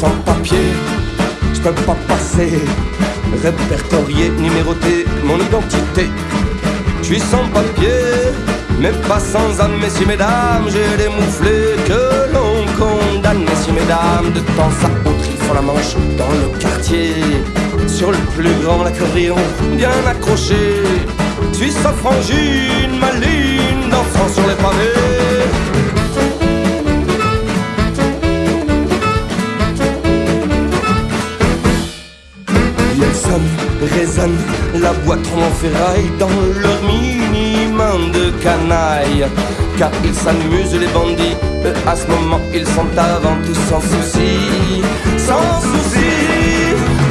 sans papier, je peux pas passer. Répertorié, numéroté, mon identité. Je suis sans papier, mais pas sans âme, messieurs, mesdames. J'ai des mouflés que l'on condamne, messieurs, mesdames. De temps à autre, ils font la manche dans le quartier. Sur le plus grand l'accordéon, bien accroché. Je suis sa frangine, maline, dansant sur les pavés. Résonne la boîte en ferraille dans leur minimum de canaille. Car ils s'amusent les bandits, eux à ce moment ils sont avant tout sans souci. Sans souci,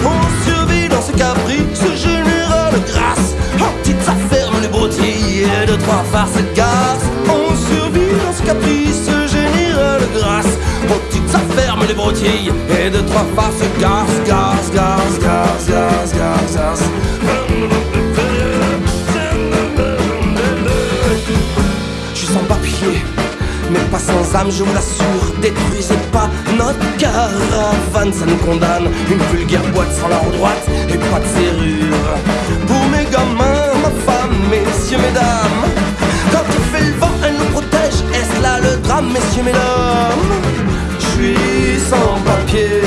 on survit dans ce caprice général grâce en petites affaires les broutilles et de trois farces gaz. On survit dans ce caprice général grâce aux petites affaires les broutilles et de trois farces gaz, gaz, gaz, gaz, mais pas sans âme, je vous l'assure. Détruisez pas notre caravane, ça nous condamne. Une vulgaire boîte sans la roue droite et pas de serrure. Pour mes gamins, ma femme, messieurs, mesdames. Quand il fait le vent, elle nous protège. Est-ce là le drame, messieurs, mesdames? Je suis sans papier,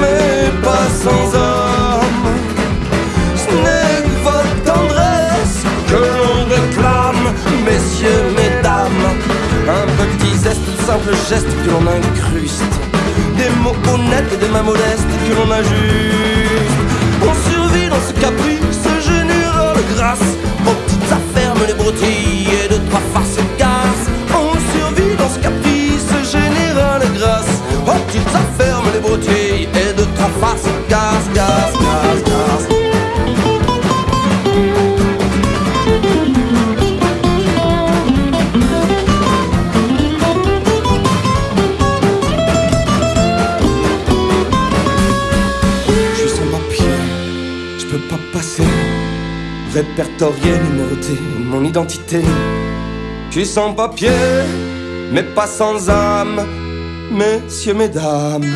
mais pas sans âme. Ce n'est votre tendresse que l'on réclame, messieurs, mesdames. Un petit zeste, simple geste que l'on incruste. Des mots honnêtes et des mains modestes que l'on ajuste. On survit dans ce caprice général grâce aux petites affaires, les broutilles et de trois farces peux pas passer. Répertorié, numéroté, mon identité. Je suis sans papier, mais pas sans âme, messieurs, mesdames.